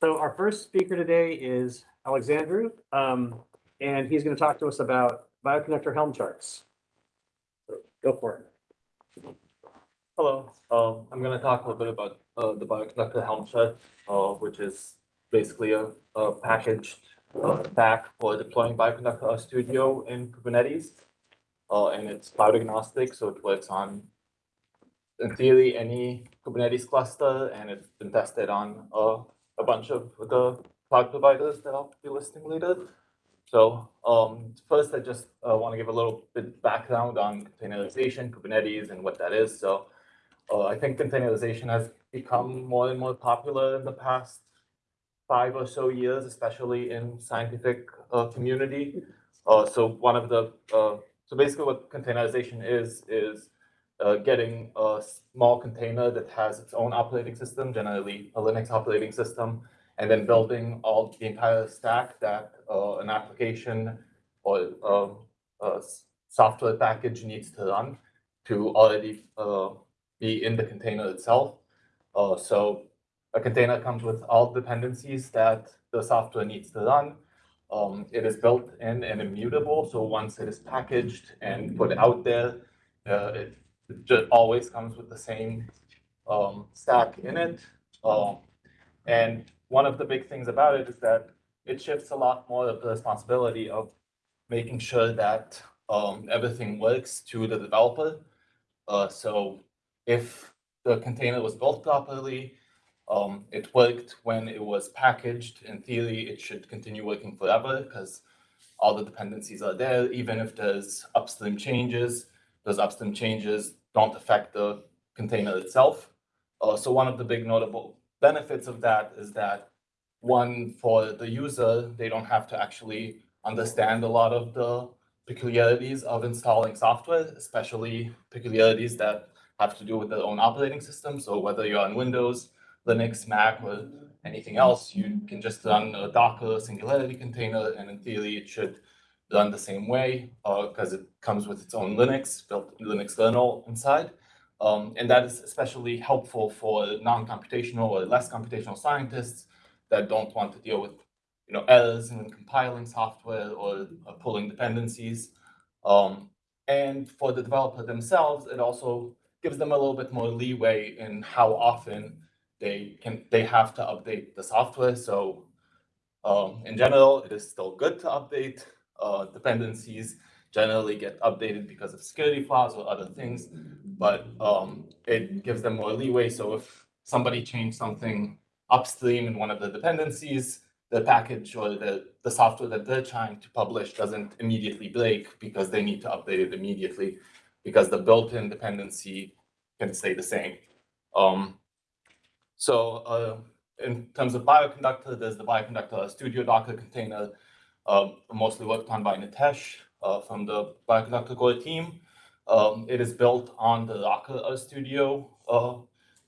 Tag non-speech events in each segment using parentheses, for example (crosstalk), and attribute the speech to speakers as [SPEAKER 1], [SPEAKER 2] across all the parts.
[SPEAKER 1] So our first speaker today is Alexandru, um, and he's going to talk to us about Bioconductor Helm charts. So Go for it.
[SPEAKER 2] Hello, um, I'm gonna talk a little bit about, uh, the Bioconductor Helm chart, uh, which is basically a, a packaged, uh, for deploying Bioconductor Studio in Kubernetes. Uh, and it's cloud agnostic, so it works on, in theory, any Kubernetes cluster, and it's been tested on, uh, a bunch of the cloud providers that I'll be listing later. So, um, first, I just, uh, want to give a little bit background on containerization, Kubernetes, and what that is. So, uh, I think containerization has become more and more popular in the past five or so years, especially in scientific uh, community. Uh, so one of the uh, so basically what containerization is is uh, getting a small container that has its own operating system, generally a Linux operating system, and then building all the entire stack that uh, an application or um, a software package needs to run to already uh, be in the container itself. Uh, so a container comes with all dependencies that the software needs to run. Um, it is built in and immutable, so once it is packaged and put out there, uh, it, it just always comes with the same um, stack in it. Um, and one of the big things about it is that it shifts a lot more of the responsibility of making sure that um, everything works to the developer. Uh, so if the container was built properly, um, it worked when it was packaged. In theory, it should continue working forever because all the dependencies are there. Even if there's upstream changes, those upstream changes don't affect the container itself. Uh, so one of the big notable benefits of that is that one, for the user, they don't have to actually understand a lot of the peculiarities of installing software, especially peculiarities that have to do with their own operating system. So whether you're on Windows, Linux, Mac, or anything else, you can just run a Docker Singularity container, and in theory, it should run the same way because it comes with its own Linux, built Linux kernel inside. Um, and that is especially helpful for non-computational or less computational scientists that don't want to deal with you know, errors in compiling software or uh, pulling dependencies. Um, and for the developer themselves, it also gives them a little bit more leeway in how often they can they have to update the software. So um, in general, it is still good to update uh, dependencies. Generally, get updated because of security flaws or other things, but um, it gives them more leeway. So if somebody changed something upstream in one of the dependencies, the package or the, the software that they're trying to publish doesn't immediately break because they need to update it immediately because the built-in dependency can stay the same. Um, so uh, in terms of Bioconductor, there's the Bioconductor Studio Docker container, uh, mostly worked on by Nitesh uh, from the Bioconductor core team. Um, it is built on the Docker Studio uh,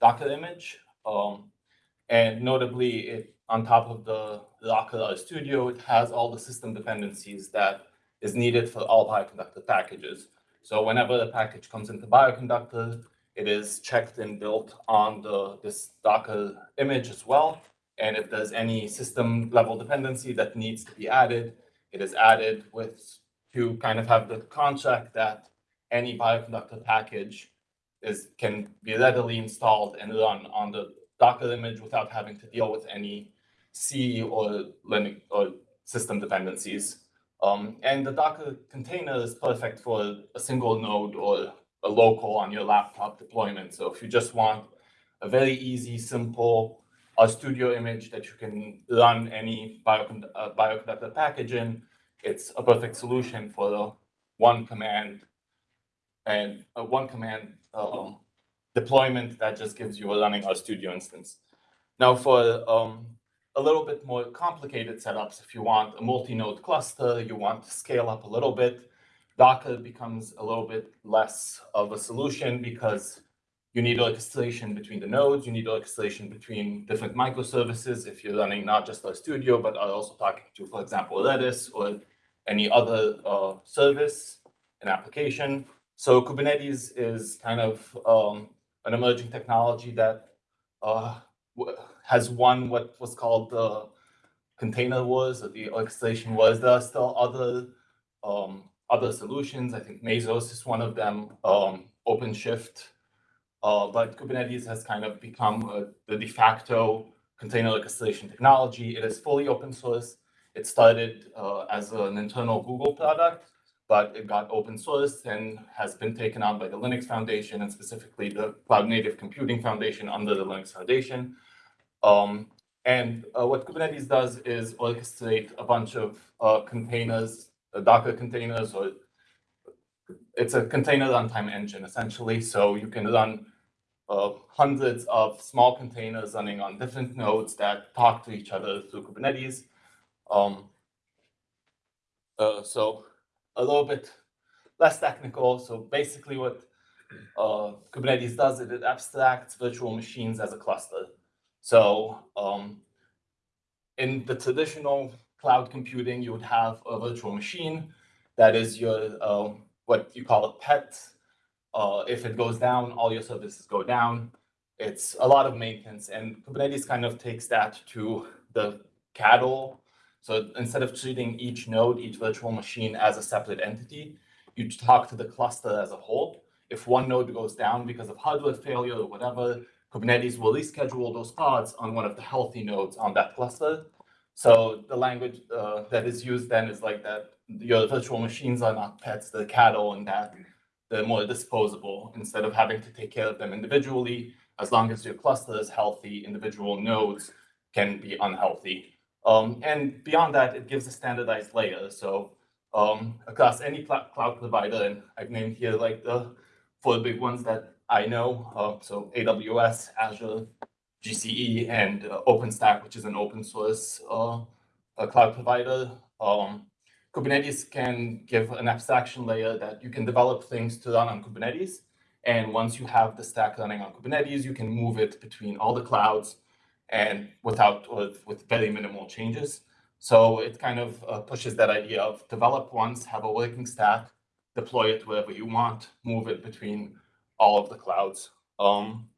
[SPEAKER 2] Docker image. Um, and notably, it, on top of the Docker Studio, it has all the system dependencies that is needed for all Bioconductor packages. So whenever the package comes into Bioconductor, it is checked and built on the this Docker image as well. And if there's any system level dependency that needs to be added, it is added with to kind of have the contract that any Bioconductor package is can be readily installed and run on the Docker image without having to deal with any C or Linux or system dependencies. Um, and the Docker container is perfect for a single node or a local on your laptop deployment. So if you just want a very easy, simple uh, studio image that you can run any biocond uh, bioconductor package in, it's a perfect solution for the one command and a one command um, deployment that just gives you a running RStudio instance. Now for um, a little bit more complicated setups, if you want a multi-node cluster, you want to scale up a little bit, Docker becomes a little bit less of a solution because you need orchestration between the nodes, you need orchestration between different microservices if you're running not just RStudio, but are also talking to, for example, Redis or any other uh, service, an application. So Kubernetes is kind of um, an emerging technology that uh, has won what was called the container wars or the orchestration wars. There are still other um, other solutions. I think Mesos is one of them. Um, OpenShift, uh, but Kubernetes has kind of become uh, the de facto container orchestration technology. It is fully open source. It started uh, as an internal Google product, but it got open source and has been taken on by the Linux Foundation and specifically the Cloud Native Computing Foundation under the Linux Foundation. Um, and uh, what Kubernetes does is orchestrate a bunch of uh, containers, uh, Docker containers, or it's a container runtime engine essentially. So you can run uh, hundreds of small containers running on different nodes that talk to each other through Kubernetes. Um, uh, so a little bit less technical. So basically what uh, Kubernetes does is it abstracts virtual machines as a cluster. So um, in the traditional cloud computing, you would have a virtual machine that is your um, what you call a pet. Uh, if it goes down, all your services go down. It's a lot of maintenance, and Kubernetes kind of takes that to the cattle. So instead of treating each node, each virtual machine as a separate entity, you talk to the cluster as a whole. If one node goes down because of hardware failure or whatever, Kubernetes will reschedule those pods on one of the healthy nodes on that cluster. So the language uh, that is used then is like that your virtual machines are not pets, they're cattle, and that they're more disposable instead of having to take care of them individually. As long as your cluster is healthy, individual nodes can be unhealthy. Um, and beyond that, it gives a standardized layer. So um, across any cl cloud provider, and I've named here like the four big ones that I know. Uh, so AWS, Azure, GCE, and uh, OpenStack, which is an open source uh, cloud provider. Um, Kubernetes can give an abstraction layer that you can develop things to run on Kubernetes. And once you have the stack running on Kubernetes, you can move it between all the clouds and without with, with very minimal changes. So it kind of uh, pushes that idea of develop once, have a working stack, deploy it wherever you want, move it between all of the clouds. Um,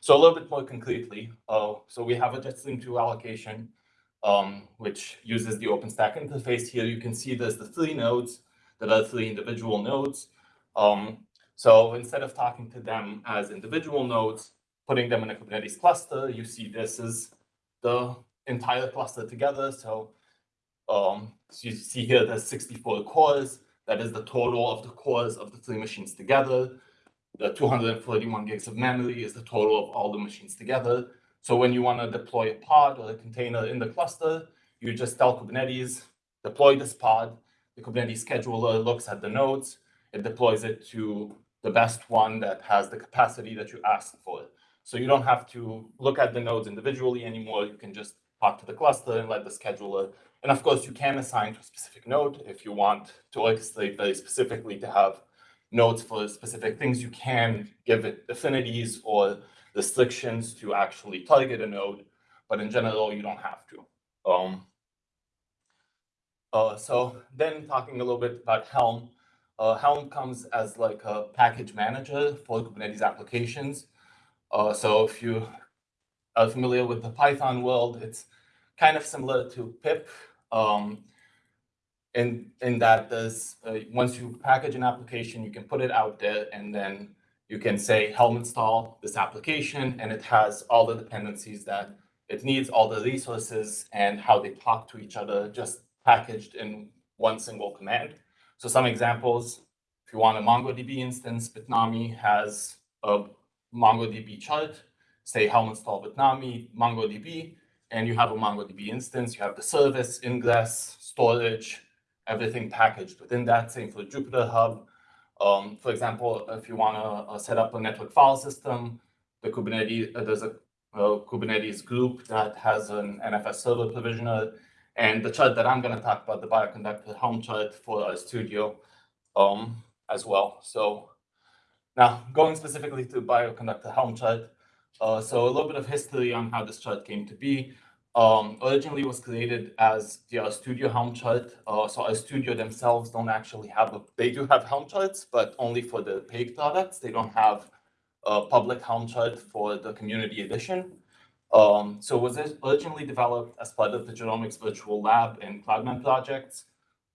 [SPEAKER 2] so a little bit more concretely, uh, so we have a Jetstream 2 allocation, um, which uses the OpenStack interface. Here you can see there's the three nodes that are three individual nodes. Um, so instead of talking to them as individual nodes, putting them in a Kubernetes cluster, you see this is the entire cluster together. So, um, so you see here there's 64 cores. That is the total of the cores of the three machines together. The 241 gigs of memory is the total of all the machines together. So when you want to deploy a pod or a container in the cluster, you just tell Kubernetes, deploy this pod. The Kubernetes scheduler looks at the nodes. It deploys it to the best one that has the capacity that you asked for. So you don't have to look at the nodes individually anymore. You can just talk to the cluster and let the scheduler. And of course, you can assign to a specific node if you want to orchestrate very specifically to have nodes for specific things. You can give it affinities or restrictions to actually target a node, but in general, you don't have to. Um, uh, so then talking a little bit about Helm. Uh, Helm comes as like a package manager for Kubernetes applications. Uh, so if you are familiar with the Python world, it's kind of similar to pip um, in, in that there's, uh, once you package an application, you can put it out there and then you can say Helm install this application and it has all the dependencies that it needs, all the resources and how they talk to each other just packaged in one single command. So some examples, if you want a MongoDB instance, Bitnami has a MongoDB chart, say Helm install Bitnami, MongoDB, and you have a MongoDB instance, you have the service, ingress, storage, everything packaged within that. Same for Jupyter Hub. Um, for example, if you want to uh, set up a network file system, the Kubernetes, uh, there's a, a, Kubernetes group that has an NFS server provisioner. And the chart that I'm going to talk about, the Bioconductor Helm chart for RStudio um, as well. So now going specifically to Bioconductor Helm chart. Uh, so a little bit of history on how this chart came to be. Um, originally was created as the RStudio Helm chart. Uh, so RStudio themselves don't actually have a, they do have Helm charts, but only for the paid products. They don't have a public Helm chart for the community edition. Um, so it was originally developed as part of the Genomics Virtual Lab and Cloudman projects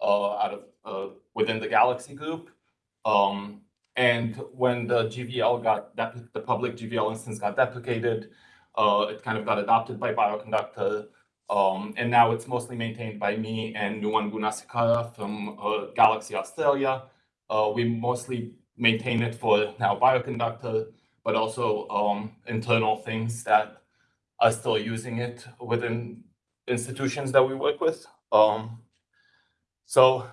[SPEAKER 2] uh, out of uh, within the Galaxy Group. Um, and when the GVL got the public GVL instance got deprecated, uh, it kind of got adopted by Bioconductor. Um, and now it's mostly maintained by me and Nuwan Goonasekera from uh, Galaxy Australia. Uh, we mostly maintain it for now Bioconductor, but also um, internal things that are still using it within institutions that we work with. Um, so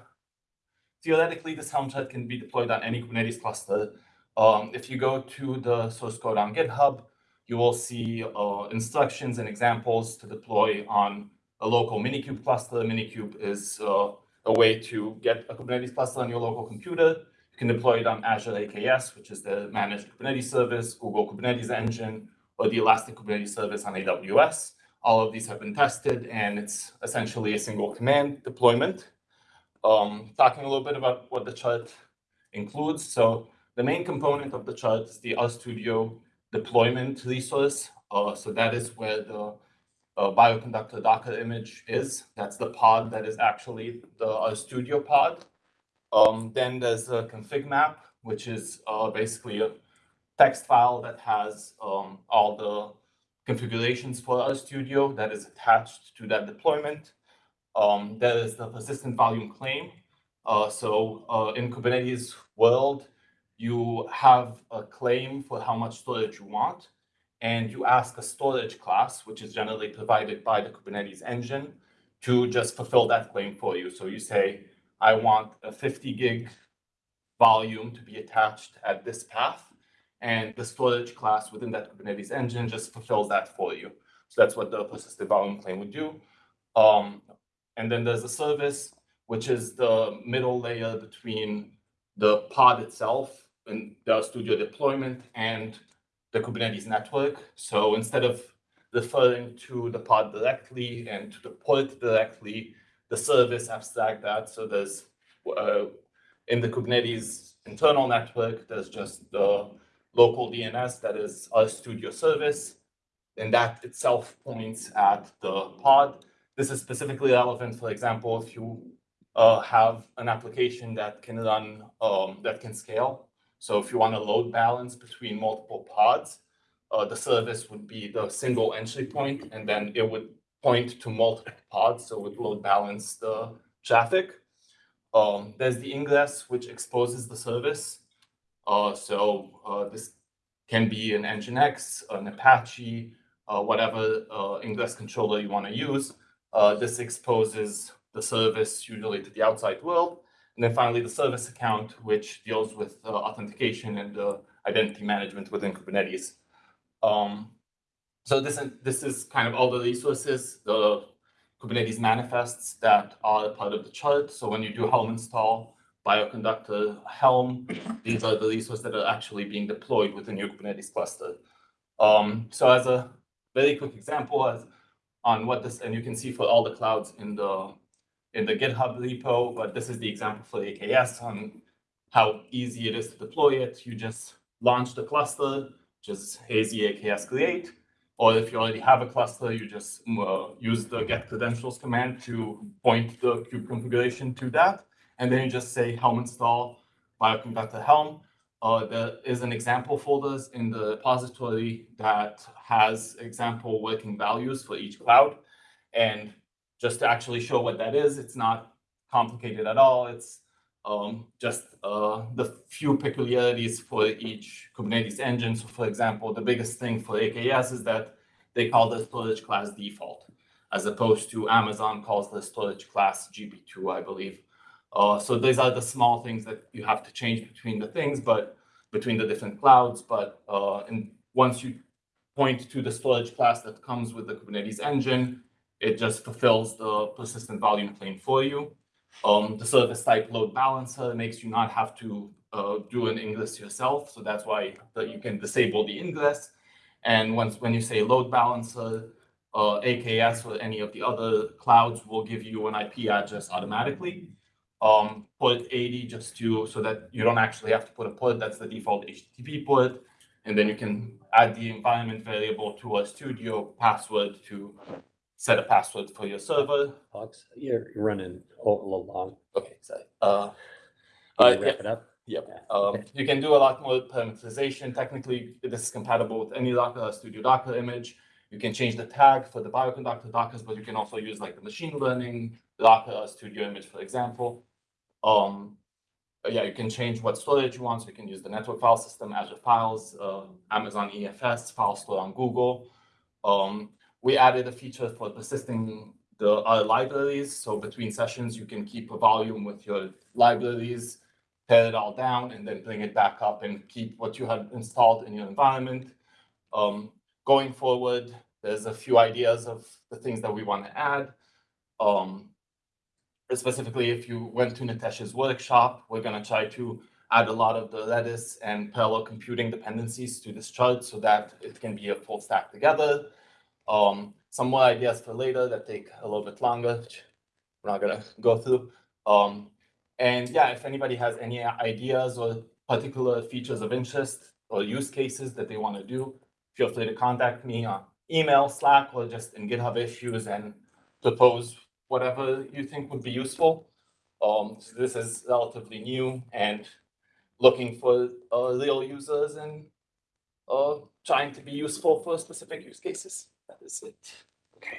[SPEAKER 2] theoretically, this Helm chart can be deployed on any Kubernetes cluster. Um, if you go to the source code on GitHub, you will see uh, instructions and examples to deploy on a local Minikube cluster. Minikube is uh, a way to get a Kubernetes cluster on your local computer. You can deploy it on Azure AKS, which is the managed Kubernetes service, Google Kubernetes Engine, or the Elastic Kubernetes service on AWS. All of these have been tested, and it's essentially a single command deployment. Um, talking a little bit about what the chart includes. So the main component of the chart is the RStudio deployment resource. Uh, so that is where the uh, bioconductor Docker image is. That's the pod that is actually the Studio pod. Um, then there's a config map, which is uh, basically a text file that has um, all the configurations for RStudio that is attached to that deployment. Um, there is the persistent volume claim. Uh, so uh, in Kubernetes world, you have a claim for how much storage you want, and you ask a storage class, which is generally provided by the Kubernetes engine, to just fulfill that claim for you. So you say, I want a 50 gig volume to be attached at this path, and the storage class within that Kubernetes engine just fulfills that for you. So that's what the persistent volume claim would do. Um, and then there's a service, which is the middle layer between the pod itself the studio deployment and the Kubernetes network. So instead of referring to the pod directly and to the port directly, the service abstract that. So there's uh, in the Kubernetes internal network, there's just the local DNS that is RStudio service. And that itself points at the pod. This is specifically relevant, for example, if you uh, have an application that can run, um, that can scale. So if you want to load balance between multiple pods, uh, the service would be the single entry point, and then it would point to multiple pods, so it would load balance the traffic. Um, there's the ingress, which exposes the service. Uh, so uh, this can be an Nginx, an Apache, uh, whatever uh, ingress controller you want to use. Uh, this exposes the service usually to the outside world. And then finally, the service account, which deals with uh, authentication and uh, identity management within Kubernetes. Um, so this, this is kind of all the resources, the Kubernetes manifests that are part of the chart. So when you do Helm install, Bioconductor Helm, these are the resources that are actually being deployed within your Kubernetes cluster. Um, so as a very quick example as on what this, and you can see for all the clouds in the in the GitHub repo, but this is the example for AKS on how easy it is to deploy it. You just launch the cluster, just AZ AKS create, or if you already have a cluster, you just uh, use the get credentials command to point the kube configuration to that. And then you just say helm install bioconductor helm. Uh, there is an example folders in the repository that has example working values for each cloud. And just to actually show what that is, it's not complicated at all. It's um, just uh, the few peculiarities for each Kubernetes engine. So for example, the biggest thing for AKS is that they call the storage class default, as opposed to Amazon calls the storage class gp2, I believe. Uh, so these are the small things that you have to change between the things, but between the different clouds. But uh, and once you point to the storage class that comes with the Kubernetes engine, it just fulfills the persistent volume claim for you. Um, the service type load balancer makes you not have to uh, do an ingress yourself. So that's why you can disable the ingress. And once when you say load balancer, uh, AKS or any of the other clouds will give you an IP address automatically. Um, port 80 just to so that you don't actually have to put a port. That's the default HTTP port. And then you can add the environment variable to a studio password to set a password for your server.
[SPEAKER 3] Alex, you're running a little long.
[SPEAKER 2] Okay, sorry. Uh,
[SPEAKER 3] Can
[SPEAKER 2] uh,
[SPEAKER 3] you
[SPEAKER 2] yeah,
[SPEAKER 3] wrap it up?
[SPEAKER 2] Yep,
[SPEAKER 3] Yeah,
[SPEAKER 2] um,
[SPEAKER 3] okay.
[SPEAKER 2] you can do a lot more parameterization. Technically, this is compatible with any Docker Studio Docker image. You can change the tag for the bioconductor Dockers, but you can also use like the machine learning Docker Studio image, for example. Um, uh, yeah, you can change what storage you want. So you can use the network file system, Azure Files, uh, Amazon EFS, file store on Google. Um, we added a feature for persisting the other libraries. So between sessions, you can keep a volume with your libraries tear it all down and then bring it back up and keep what you had installed in your environment. Um, going forward, there's a few ideas of the things that we want to add. Um, specifically, if you went to Nitesh's workshop, we're gonna try to add a lot of the Redis and parallel computing dependencies to this chart so that it can be a full stack together. Um, some more ideas for later that take a little bit longer, which we're not gonna go through. Um, and yeah, if anybody has any ideas or particular features of interest or use cases that they want to do, feel free to contact me on email, Slack, or just in GitHub issues and propose whatever you think would be useful. Um, so this is relatively new and looking for uh, real users and uh, trying to be useful for specific use cases. That is it.
[SPEAKER 3] Okay.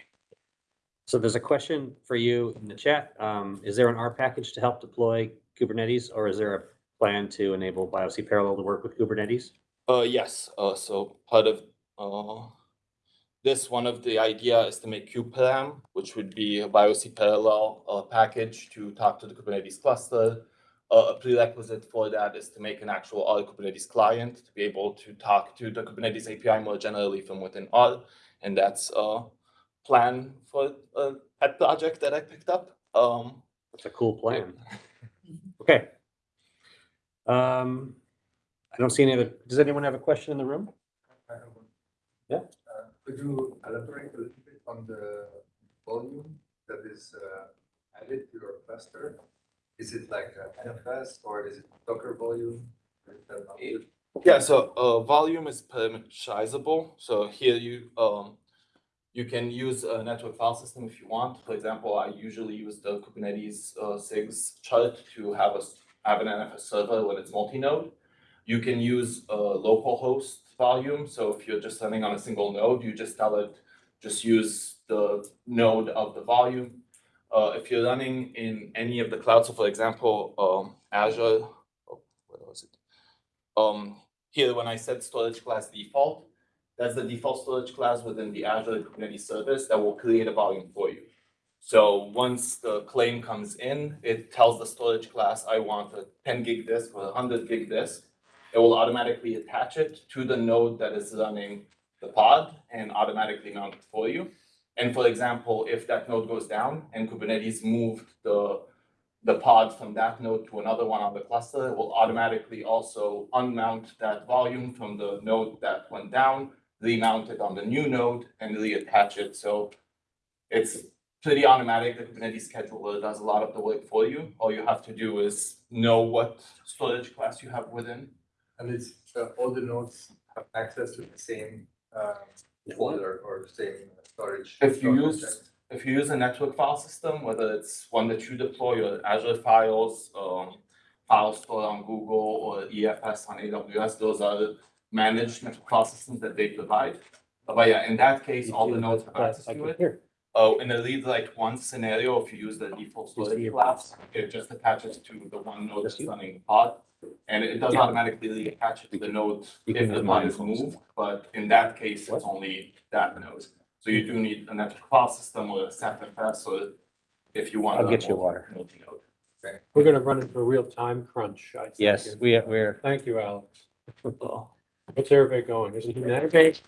[SPEAKER 3] So there's a question for you in the chat. Um, is there an R package to help deploy Kubernetes or is there a plan to enable BiocParallel to work with Kubernetes?
[SPEAKER 2] Uh, yes, uh, so part of, uh, this, one of the idea is to make kubeparam, which would be a BiocParallel, uh, package to talk to the Kubernetes cluster. Uh, a prerequisite for that is to make an actual R Kubernetes client to be able to talk to the Kubernetes API more generally from within R. And that's a plan for a pet project that I picked up. Um,
[SPEAKER 3] That's a cool plan. (laughs) Okay. Um, I don't see any other, does anyone have a question in the room?
[SPEAKER 4] I have one.
[SPEAKER 3] Yeah.
[SPEAKER 4] Uh, Could you elaborate a little bit on the volume that is uh, added to your cluster? Is it like a NFS or is it Docker volume? Is that not-
[SPEAKER 2] Yeah, so uh, volume is parameterizable. So here you um, you can use a network file system if you want. For example, I usually use the Kubernetes uh, SIGs chart to have a have an NFS server when it's multi-node. You can use a local host volume. So if you're just running on a single node, you just tell it just use the node of the volume. Uh, if you're running in any of the clouds, so for example, um, Azure, oh, where was it? Um, here, when I said storage class default, that's the default storage class within the Azure Kubernetes service that will create a volume for you. So once the claim comes in, it tells the storage class, I want a ten gig disk or a hundred gig disk. It will automatically attach it to the node that is running the pod and automatically mount it for you. And for example, if that node goes down and Kubernetes moved the the pod from that node to another one on the cluster, it will automatically also unmount that volume from the node that went down, remount it on the new node and reattach it. So it's pretty automatic. The Kubernetes scheduler does a lot of the work for you. All you have to do is know what storage class you have within.
[SPEAKER 4] And it's, uh, all the nodes have access to the same uh, folder or the same storage.
[SPEAKER 2] If you
[SPEAKER 4] storage
[SPEAKER 2] use-
[SPEAKER 4] object.
[SPEAKER 2] If you use a network file system, whether it's one that you deploy your Azure Files, um, file store on Google or EFS on AWS, those are managed network file systems that they provide. But yeah, in that case, all the nodes have access to it. Oh, in a lead like one scenario, if you use the default storage class, it just attaches to the one node that's running the pod. And it does automatically attach it to the node if the pod is moved, but in that case, it's only that node. So you do need a network file system or a SFFS or if you want.
[SPEAKER 3] I'll
[SPEAKER 2] to
[SPEAKER 3] get you water.
[SPEAKER 2] multi-node.
[SPEAKER 5] We're gonna run into a real time crunch, I think.
[SPEAKER 3] Yes, we, we're,
[SPEAKER 5] Thank you, Alex. (laughs) What's everybody going? Is it United?